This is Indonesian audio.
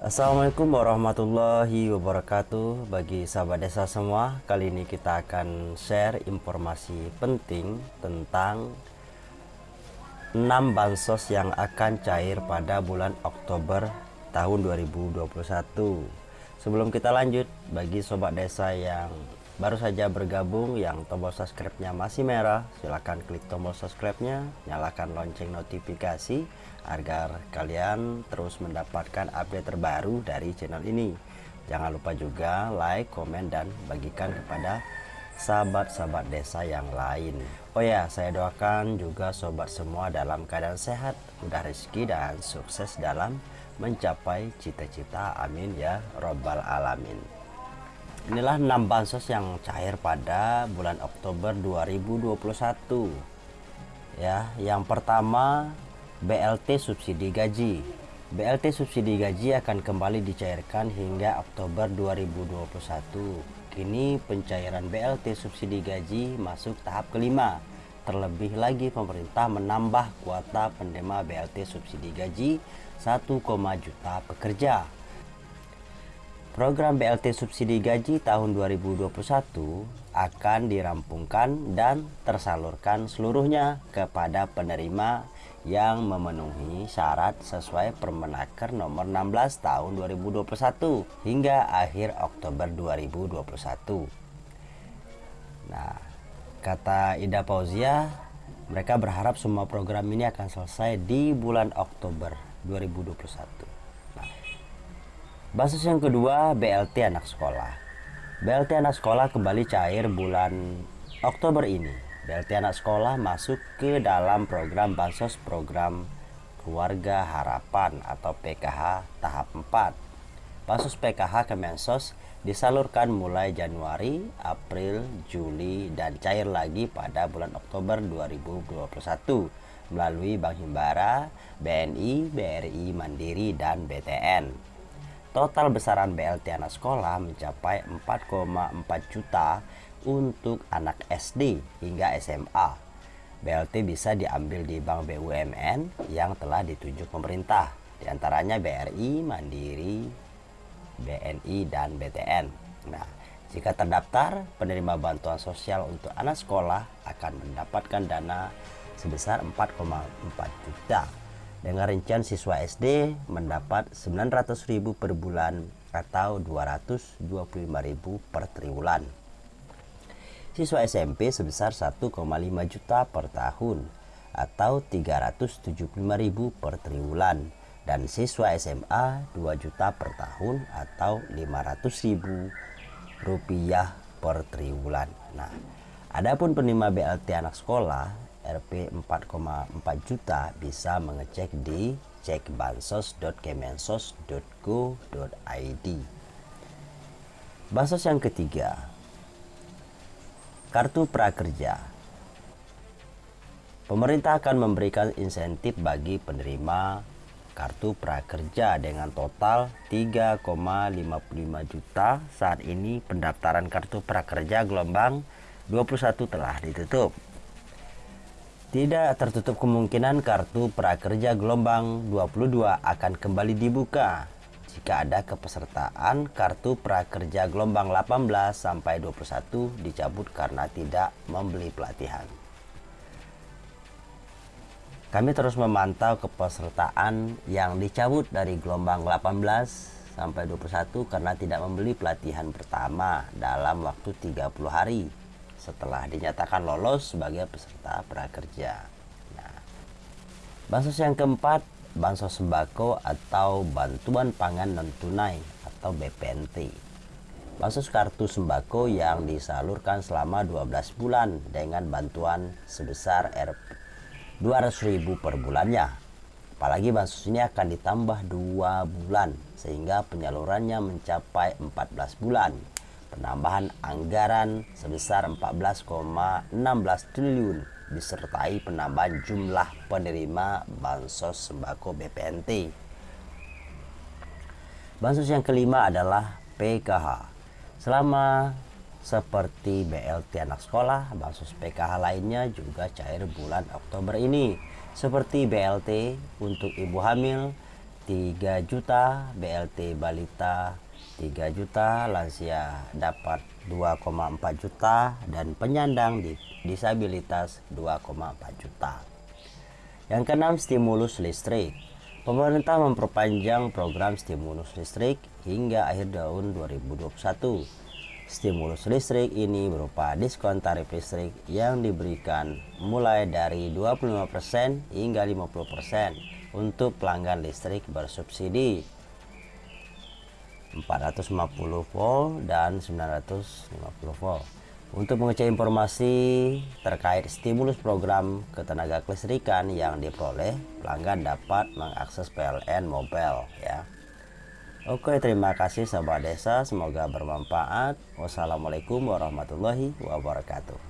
Assalamualaikum warahmatullahi wabarakatuh. Bagi sahabat desa semua Kali ini kita akan share informasi penting Tentang 6 bansos yang akan cair pada bulan Oktober tahun 2021 Sebelum kita lanjut Bagi sobat desa yang baru saja bergabung Yang tombol subscribe-nya masih merah Silahkan klik tombol subscribe-nya Nyalakan lonceng notifikasi agar kalian terus mendapatkan update terbaru dari channel ini. Jangan lupa juga like, komen, dan bagikan kepada sahabat-sahabat desa yang lain. Oh ya, saya doakan juga sobat semua dalam keadaan sehat, mudah rezeki, dan sukses dalam mencapai cita-cita. Amin ya Robbal Alamin. Inilah 6 bansos yang cair pada bulan Oktober 2021. Ya, yang pertama BLT subsidi gaji. BLT subsidi gaji akan kembali dicairkan hingga Oktober 2021. Kini pencairan BLT subsidi gaji masuk tahap kelima. Terlebih lagi pemerintah menambah kuota penerima BLT subsidi gaji 1, juta pekerja. Program BLT subsidi gaji tahun 2021 akan dirampungkan dan tersalurkan seluruhnya kepada penerima yang memenuhi syarat sesuai Permenaker nomor 16 tahun 2021 hingga akhir Oktober 2021. Nah, kata Ida Pauzia, mereka berharap semua program ini akan selesai di bulan Oktober 2021. Basis yang kedua BLT anak sekolah. BLT anak sekolah kembali cair bulan Oktober ini BLT anak sekolah masuk ke dalam program Bansos Program Keluarga Harapan atau PKH tahap 4. Bansos PKH Kemensos disalurkan mulai Januari, April, Juli, dan cair lagi pada bulan Oktober 2021 melalui Bank Himbara, BNI, BRI Mandiri, dan BTN. Total besaran BLT anak sekolah mencapai 4,4 juta untuk anak SD hingga SMA. BLT bisa diambil di bank BUMN yang telah ditunjuk pemerintah, di antaranya BRI, Mandiri, BNI, dan BTN. Nah, jika terdaftar, penerima bantuan sosial untuk anak sekolah akan mendapatkan dana sebesar 4,4 juta. Dengan rincian siswa SD mendapat 900.000 per bulan atau 225.000 per triwulan siswa SMP sebesar 1,5 juta per tahun atau 375.000 per triwulan dan siswa SMA 2 juta per tahun atau 500.000 rupiah per triwulan. Nah, adapun penerima BLT anak sekolah Rp 4,4 juta bisa mengecek di cekbansos.kemensos.go.id. Bansos yang ketiga, Kartu Prakerja Pemerintah akan memberikan insentif bagi penerima kartu prakerja dengan total 3,55 juta. Saat ini pendaftaran kartu prakerja gelombang 21 telah ditutup. Tidak tertutup kemungkinan kartu prakerja gelombang 22 akan kembali dibuka jika ada kepesertaan kartu prakerja gelombang 18 sampai 21 dicabut karena tidak membeli pelatihan. Kami terus memantau kepesertaan yang dicabut dari gelombang 18 sampai 21 karena tidak membeli pelatihan pertama dalam waktu 30 hari setelah dinyatakan lolos sebagai peserta prakerja. Nah, bansos yang keempat bansos sembako atau bantuan pangan non tunai atau BPNT. Bansos kartu sembako yang disalurkan selama 12 bulan dengan bantuan sebesar Rp200.000 per bulannya. Apalagi bansos ini akan ditambah dua bulan sehingga penyalurannya mencapai 14 bulan. Penambahan anggaran sebesar 14,16 triliun disertai penambahan jumlah penerima bansos sembako BPNT. Bansos yang kelima adalah PKH. Selama seperti BLT anak sekolah, bansos PKH lainnya juga cair bulan Oktober ini. Seperti BLT untuk ibu hamil 3 juta BLT balita 3 juta lansia dapat 2,4 juta dan penyandang disabilitas 2,4 juta. Yang keenam stimulus listrik. Pemerintah memperpanjang program stimulus listrik hingga akhir tahun 2021 stimulus listrik ini berupa diskon tarif listrik yang diberikan mulai dari 25% hingga 50% untuk pelanggan listrik bersubsidi 450 volt dan 950 volt. Untuk mengecek informasi terkait stimulus program ketenaga kelistrikan yang diperoleh, pelanggan dapat mengakses PLN Mobile ya. Oke, terima kasih sahabat desa, semoga bermanfaat. Wassalamualaikum warahmatullahi wabarakatuh.